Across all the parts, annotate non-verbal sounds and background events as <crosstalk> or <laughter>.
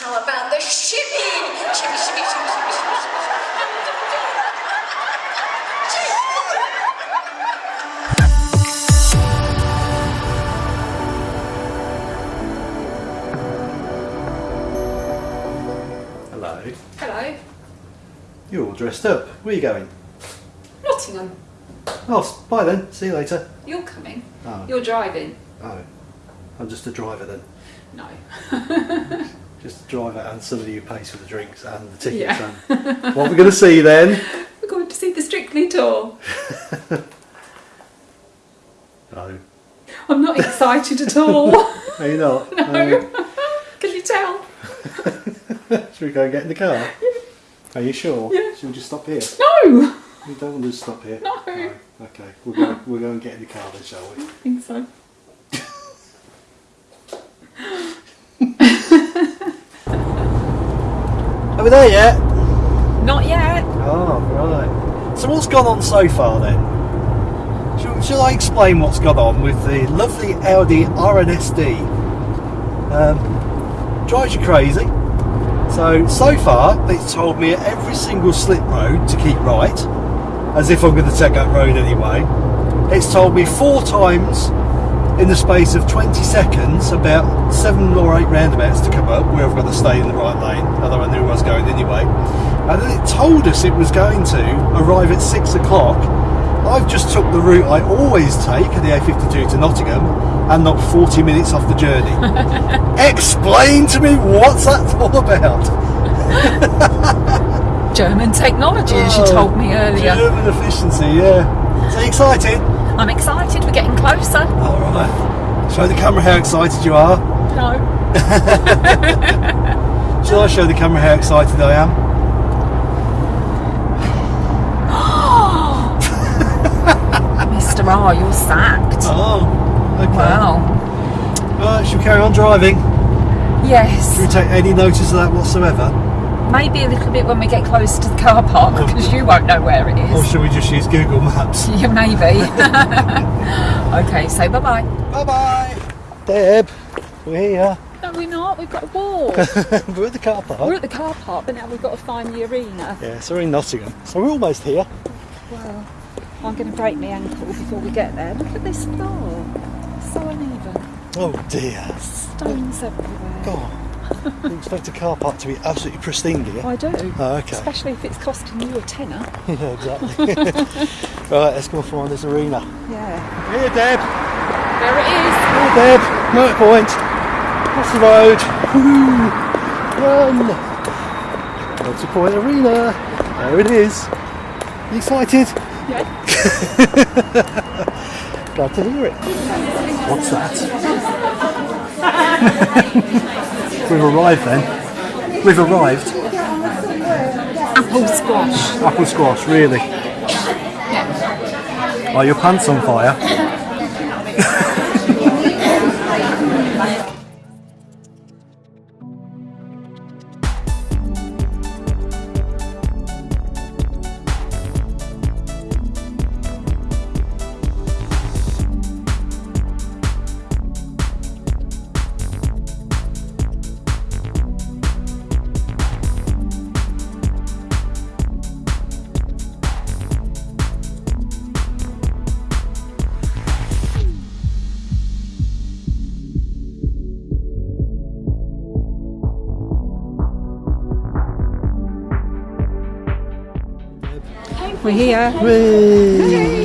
How about the shipping? Shimmy, shimmy, shimmy, shimmy, shimmy, shimmy. Hello. Hello. You're all dressed up. Where are you going? Nottingham. Oh, bye then. See you later. You're coming. Oh. You're driving. Oh, I'm just a driver then. No. <laughs> Just a driver and somebody who pays for the drinks and the tickets. Yeah. And what we're going to see then? <laughs> We're going to see the Strictly tour. <laughs> No. I'm not excited at all. <laughs> Are you not? no. Can you tell? Should we go and get in the car? Are you sure? Yeah. Should we just stop here? No. We don't want to stop here. No. Okay, we'll go, we'll go and get in the car then, shall we? I think so. Are we there yet? Not yet. Oh, right. So what's gone on so far then? Shall, shall I explain what's gone on with the lovely Audi RNSD? Um, drives you crazy. So, so far, it's told me at every single slip road to keep right, as if I'm going to take that road anyway. It's told me four times in the space of 20 seconds about seven or eight roundabouts to come up where I've got to stay in the right lane, although I knew I was going anyway. And then it told us it was going to arrive at six o'clock. I've just took the route I always take, the A52 to Nottingham, and not 40 minutes off the journey. <laughs> Explain to me what's that all about? German technology, as you Oh, told me earlier. German efficiency, yeah. So excited? I'm excited. We're getting closer. All right. Show the camera how excited you are. No. <laughs> Shall I show the camera how excited I am? <gasps> Mr. R, you're sacked. Oh, okay. Wow. Right, shall we carry on driving? Yes. Should we take any notice of that whatsoever? Maybe a little bit when we get close to the car park because you won't know where it is. Or is. shall we just use Google Maps? <laughs> Yeah, maybe. <laughs> okay, so bye bye. Bye bye! Deb, we're here. No, we're not. We've got to walk. <laughs> we're at the car park. we're at the car park, but now we've got to find the arena. Yeah, so we're in Nottingham. So we're almost here. Well, I'm going to break my ankle before we get there. Look at this floor. It's so uneven. Oh dear. Stones everywhere. God. You expect a car park to be absolutely pristine, do you? I do. Oh, okay. Especially if it's costing you a tenner. <laughs> yeah, exactly. <laughs> right, let's go and find this arena. Yeah. Here, Deb. There it is. Here, Deb. Motorpoint. Across the road. Woohoo. Run. Motorpoint arena. There it is. You excited? Yeah. <laughs> Glad to hear it. What's that? We've arrived then. We've arrived. Apple squash. Apple squash, really. Yeah. Are your pants on fire? We're here.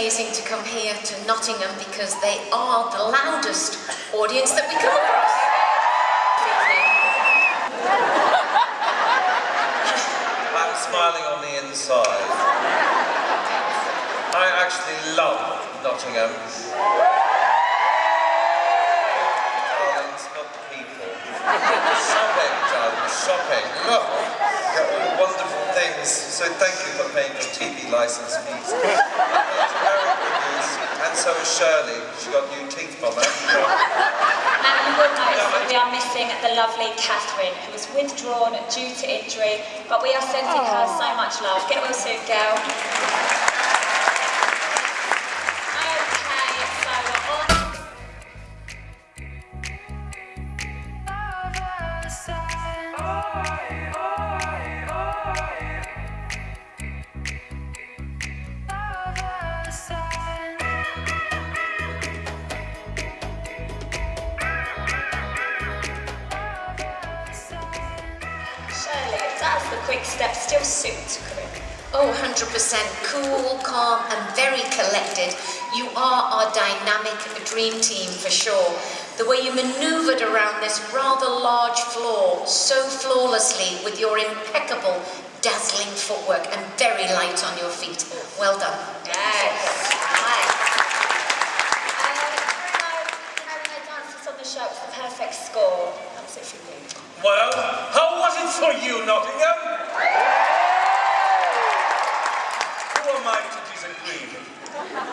Amazing to come here to Nottingham because they are the loudest audience that we come across. I'm smiling on the inside. I actually love Nottingham. Darling, it's not people. Shopping, darling, shopping. Look, wonderful things. So thank you for paying your TV license fees. Very good news. And so is Shirley. She got new teeth from her. And you will notice that we are missing the lovely Catherine, who was withdrawn due to injury, but we are sending her so much love. Get well soon, girl. The way you maneuvered around this rather large floor so flawlessly with your impeccable, dazzling footwork and very light on your feet. Well done. Yes. Right. Bruno, you know, when they danced us on the show, it the perfect score. How was it for? Well, how was it for you, Nottingham? Who am I to disagree?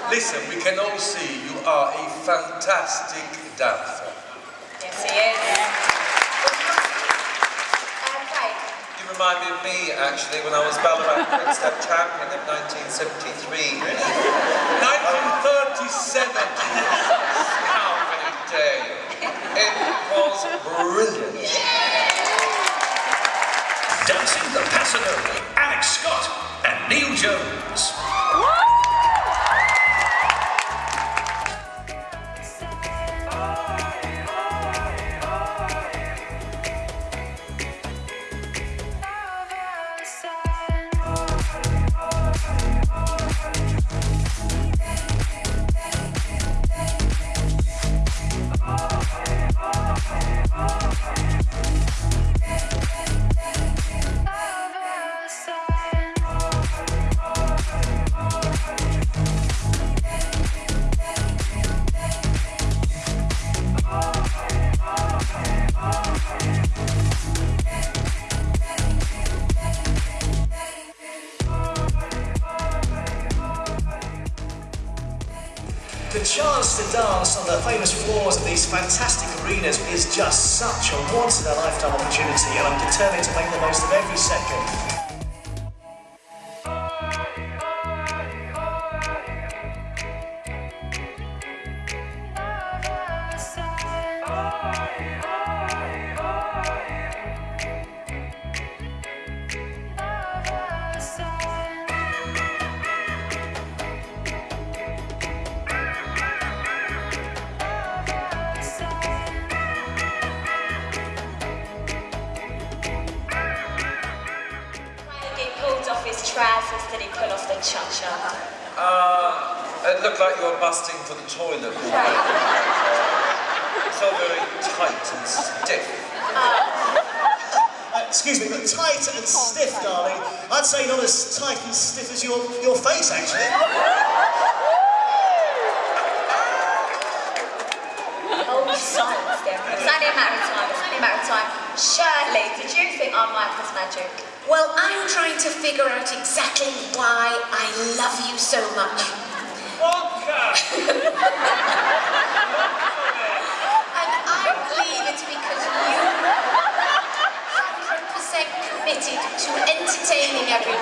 Listen, we can all see you are a fantastic dancer. Yes, he is. Uh, Craig, You remind me actually, when I was Ballarat Quick Step Champion in 1973. 1937. Kelvin Day. It was brilliant. Dancing the Pasadena, Alex Scott and Neil Jones. And I'm determined to make the most of every second.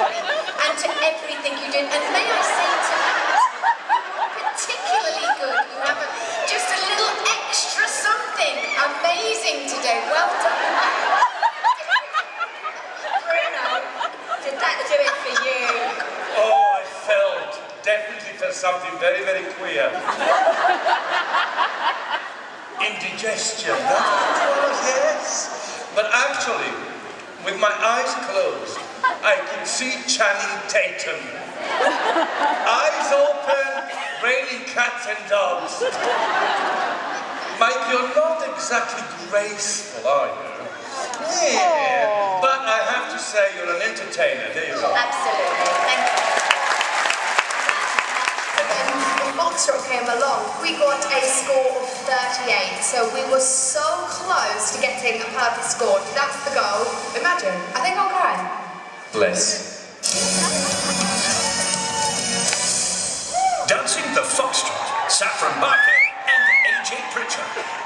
And to everything you did. And may I say tonight, particularly good. You have a, just a little extra something amazing today. Well done. Bruno, did that do it for you? Oh, I felt, definitely felt something very, very queer. Indigestion, that's what it was, yes. But actually, with my eyes closed, I can see Channing Tatum. Eyes open, raining cats and dogs. Mike, you're not exactly graceful, are you? Yeah. But I have to say, you're an entertainer. There you go. Absolutely, thank you. When Foxtrot came along, we got a score of 38, so we were so close to getting a perfect score. That's the goal. Imagine, I think I'll cry. Bless. Dancing the Foxtrot, Saffron Barker and AJ Pritchard.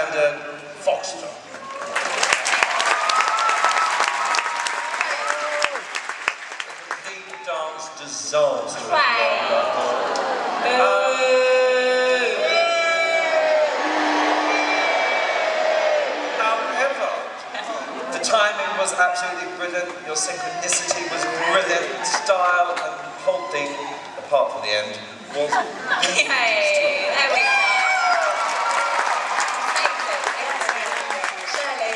Standard foxtrot. The dance However, the timing was absolutely brilliant, your synchronicity was brilliant, style and whole thing, apart from the end, was <laughs> Hey, there we go. Shirley,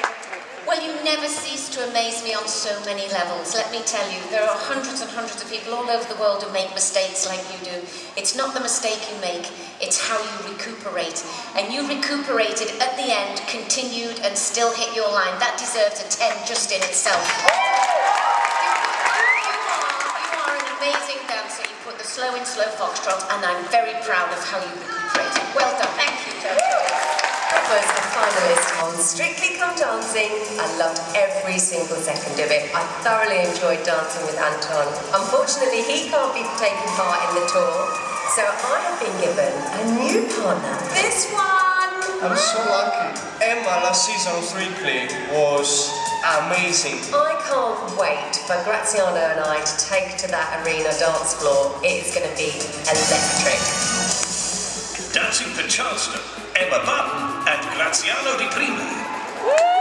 well, you never cease to amaze me on so many levels. Let me tell you, there are hundreds and hundreds of people all over the world who make mistakes like you do. It's not the mistake you make, it's how you recuperate. And you recuperated at the end, continued, and still hit your line. That deserves a 10 just in itself. You are, an amazing dancer. You put the slow in slow foxtrot, and I'm very proud of how you recuperated. Well done. Thank you, I was a finalist on Strictly Come Dancing. I loved every single second of it. I thoroughly enjoyed dancing with Anton. Unfortunately, he can't be taking part in the tour, so I have been given a new partner. This one! I'm so lucky. Emma last season on Strictly was amazing. I can't wait for Graziano and I to take to that arena dance floor. It's going to be electric. Dancing for Charleston, Emma Barton and Graziano Di Prima.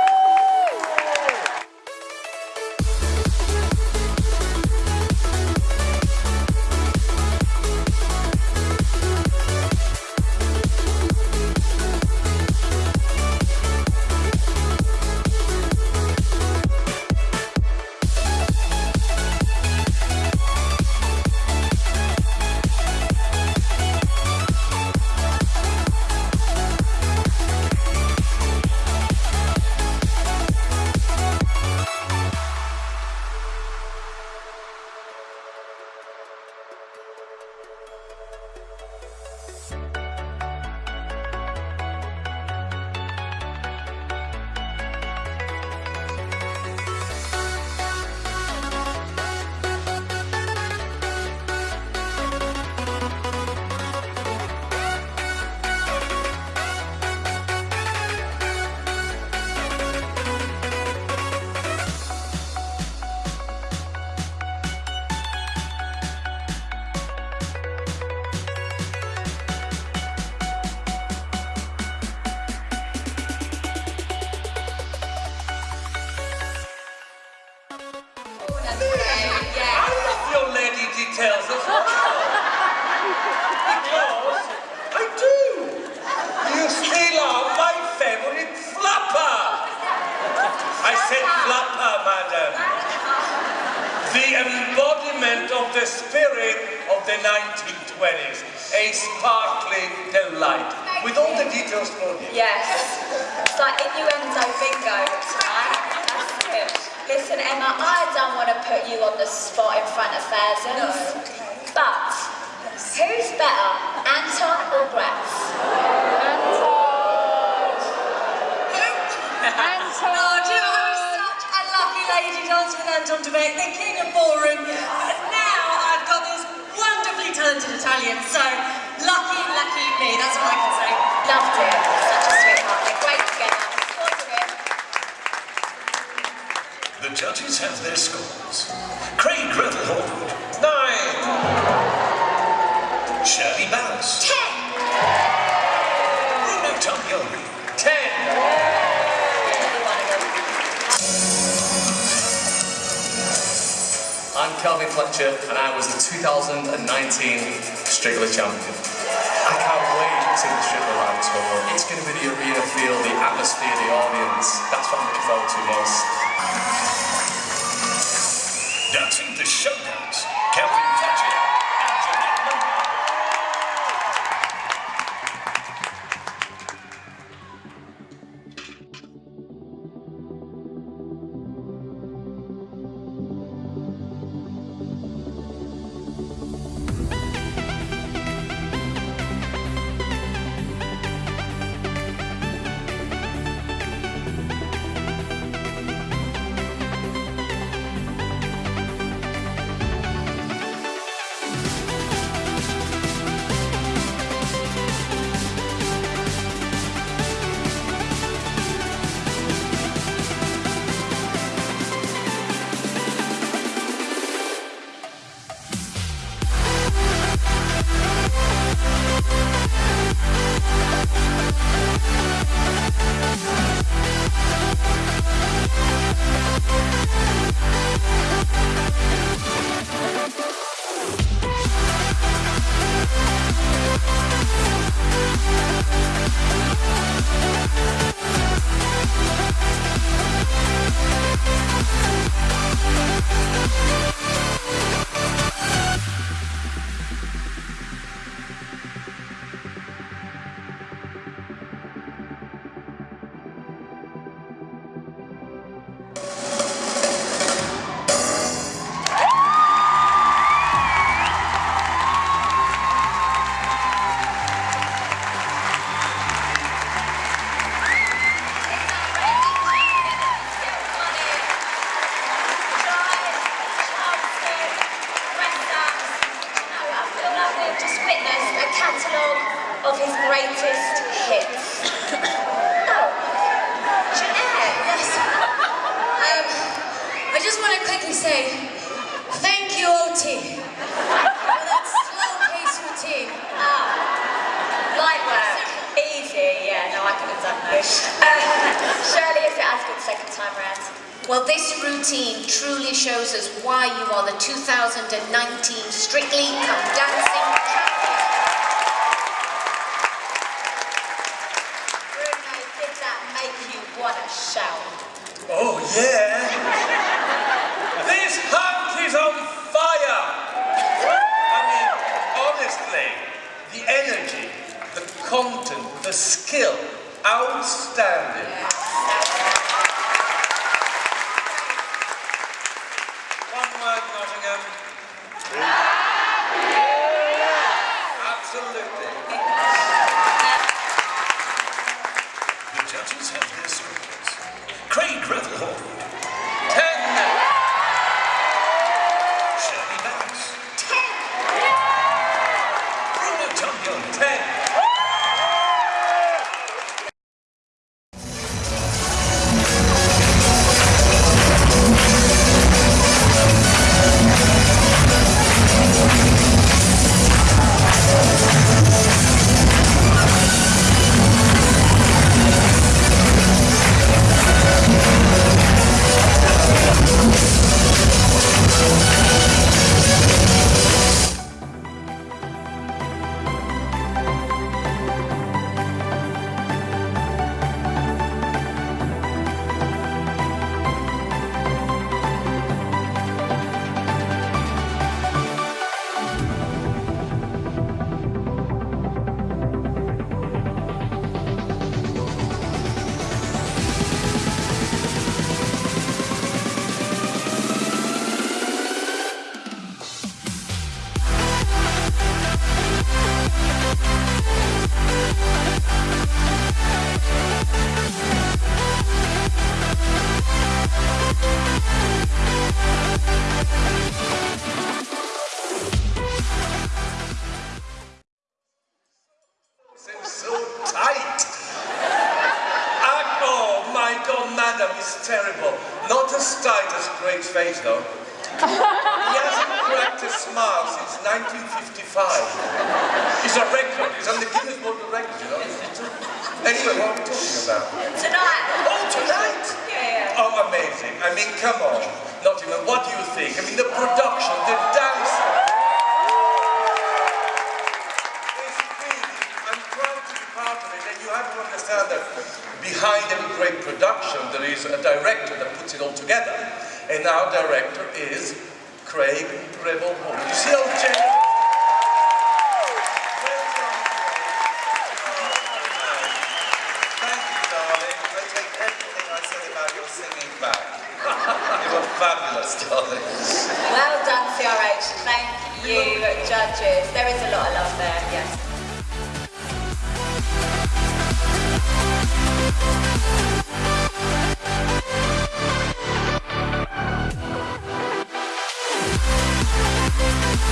Of the spirit of the 1920s. A sparkling delight. With all the details for you. Yes. It's like innuendo bingo tonight. That's it. Listen, Emma, I don't want to put you on the spot in front of thousands. But who's better, Anton or Graz? Anton! Oh, do you know, I was such a lucky lady dancing with Anton Du Beke, the king of ballroom. And now I've got this wonderfully talented Italian, so lucky, lucky me, that's what I can say. Loved it. Such a sweetheart. They're great together. The judges have their scores. Craig Revel Horwood, Nine. Shirley Ballas, I'm Kelvin Fletcher, and I was the 2019 Strictly champion. I can't wait to the Strictly Live tour. It's going to be the arena feel, the atmosphere, the audience. That's what I'm looking forward to most. Dancing the Showdance, content, the skill, outstanding. I think I said about your singing back. you were fabulous, darling. Well done, CRH. Thank you, judges. There is a lot of love there, yes.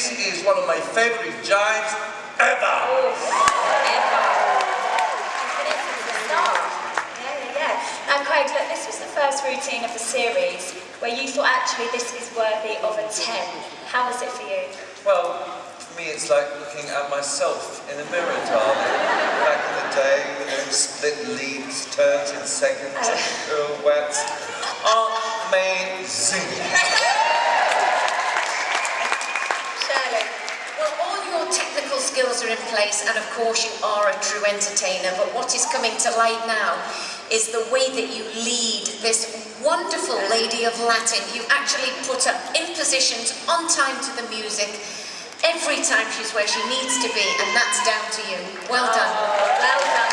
this is one of my favorite jives ever. Now, Craig, look, this was the first routine of the series where you thought actually this is worthy of a 10. How was it for you? Well, for me, it's like looking at myself in a mirror, darling. Back in the day, you know, split leads, turns in seconds, oh. pirouettes. Amazing. Shirley, well, all your technical skills are in place, and of course, you are a true entertainer. But what is coming to light now is the way that you lead this wonderful lady of Latin. You actually put her in positions on time to the music. Every time she's where she needs to be, and that's down to you. Well done. Well done,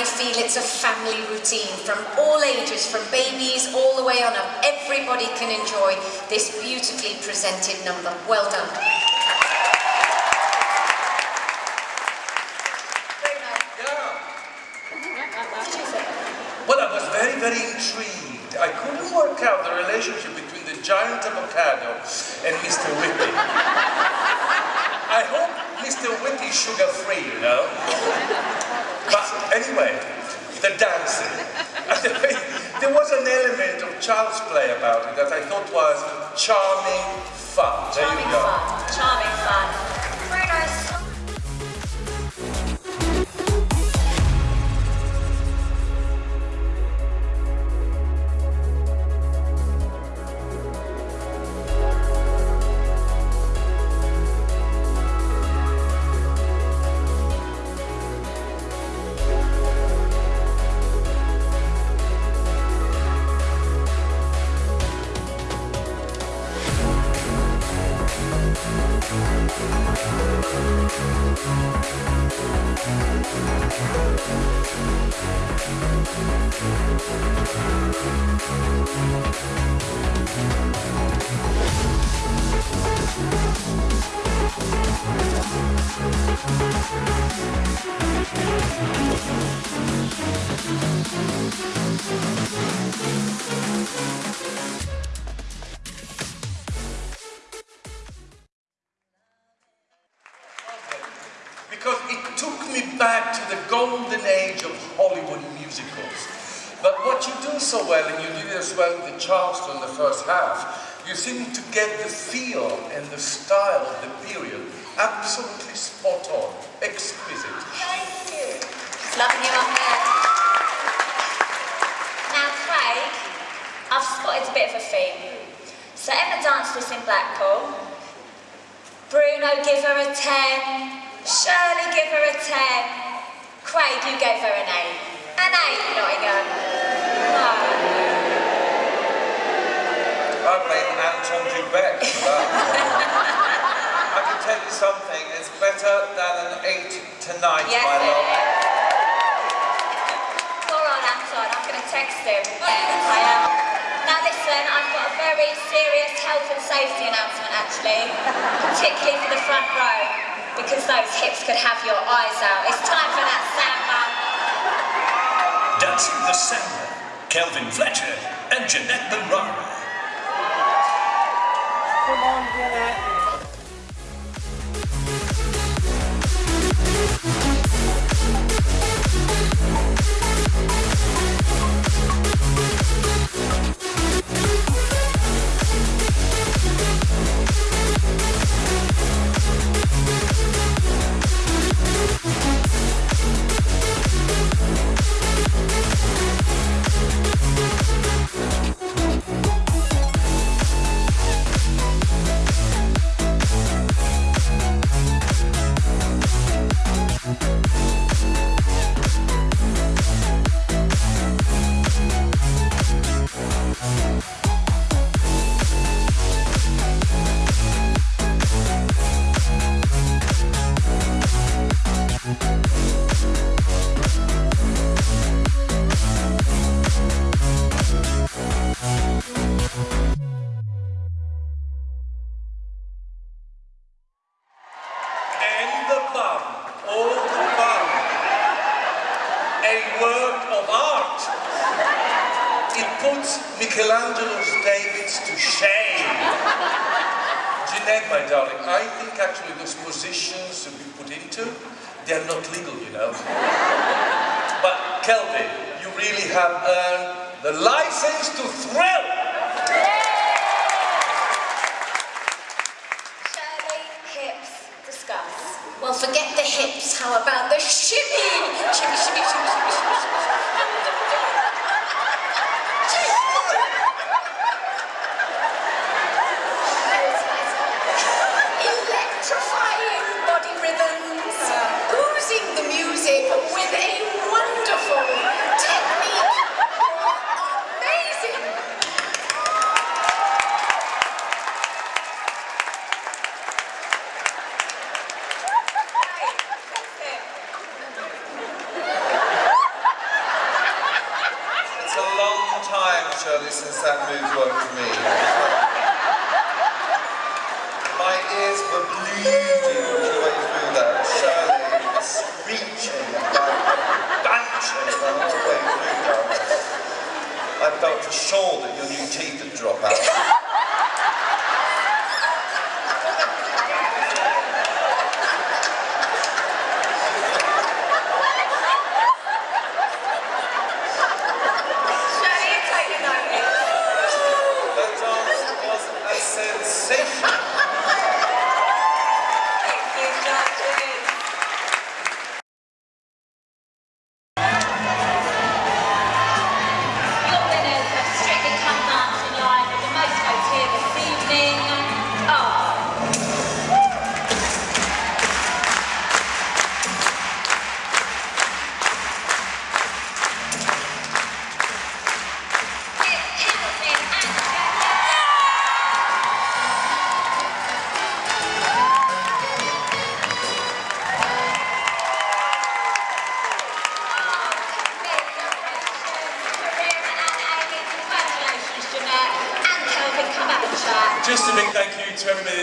I feel it's a family routine from all ages, from babies all the way on up. Everybody can enjoy this beautifully presented number. Well done. Well, I was very, very intrigued. I couldn't work out the relationship between the giant avocado and Mr. Whippy. I hope Mr. Whippy is sugar-free, you know? Anyway, the dancing. <laughs> there was an element of child's play about it that I thought was charming fun. There Charming you go. fun. Charming fun. Golden age of Hollywood musicals. But what you do so well, and you it as well with the Charleston in the first half, you seem to get the feel and the style of the period absolutely spot on, exquisite. Thank you. Loving you up there. Now, Craig, I've spotted a bit of a theme. So Emma danced this in Blackpool. Bruno, give her a 10. Shirley, give her a 10. Craig, you gave her an 8. An 8, Nottingham. Oh. Anton Du Beke for that. <laughs> I can tell you something, it's better than an eight tonight, Yes, my it love. is. Poor old Anton, I'm going to text him. I am. Now listen, I've got a very serious health and safety announcement actually, particularly for the front row, because those hips could have your eyes out. It's time for that samba. Dancing the Samba, Kelvin Fletcher and Janette Manrara. Come on, Janette.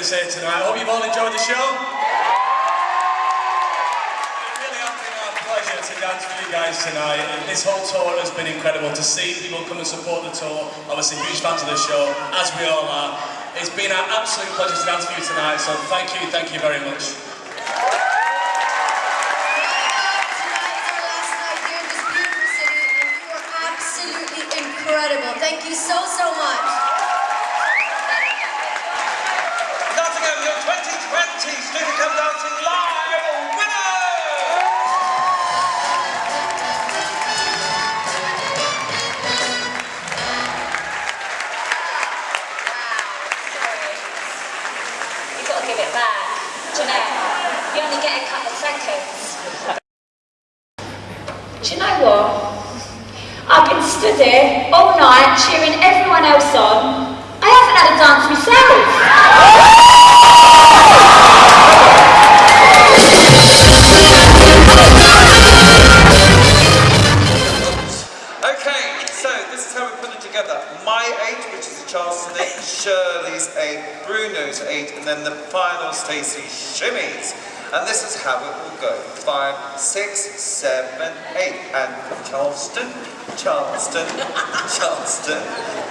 Tonight. I hope you've all enjoyed the show. It really has been our pleasure to dance with you guys tonight. And This whole tour has been incredible to see people come and support the tour. Obviously, huge fans of the show, as we all are. It's been an absolute pleasure to dance with you tonight. So thank you, thank you very much. Charleston, Charleston, Charleston,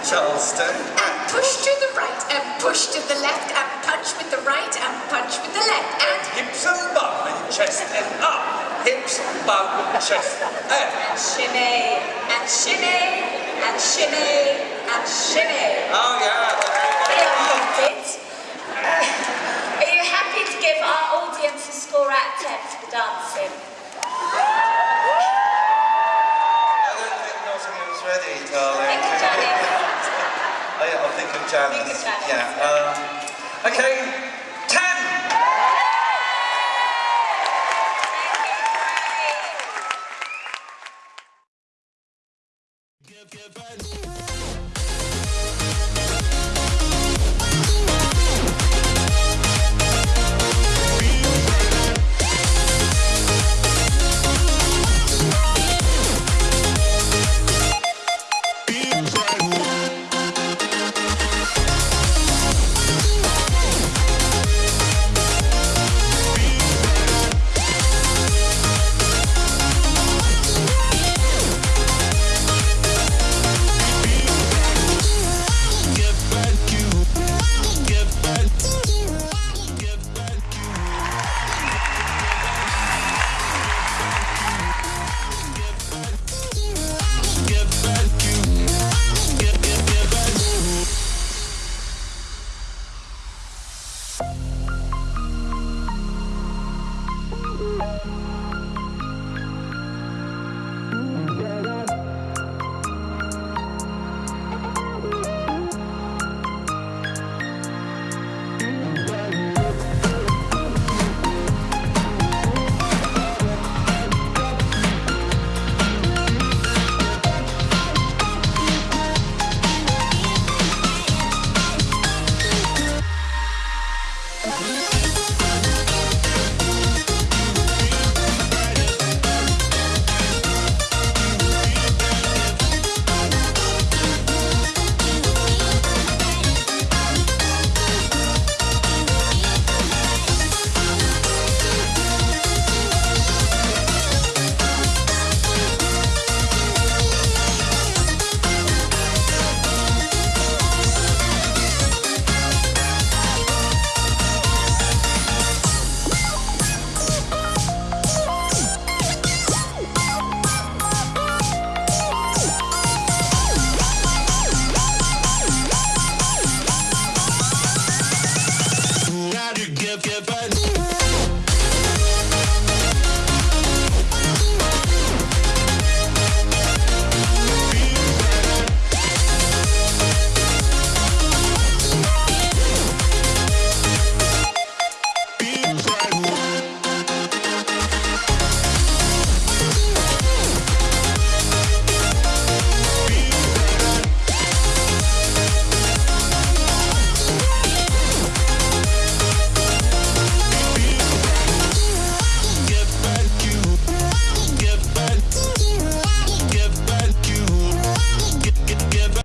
Charleston. And push to the right, and push to the left, and punch with the right, and punch with the left, and Hips and bum and chest and up. Hips, bum, chest and Shimmy, and shimmy, and shimmy, and shimmy. Oh yeah. I loved it. Are you happy to give our audience a score out of 10 for dancing? Darling. Think of Janice. Oh, yeah, I'll think of Janice. Think of Janice. Yeah. Um, okay. You, Craig.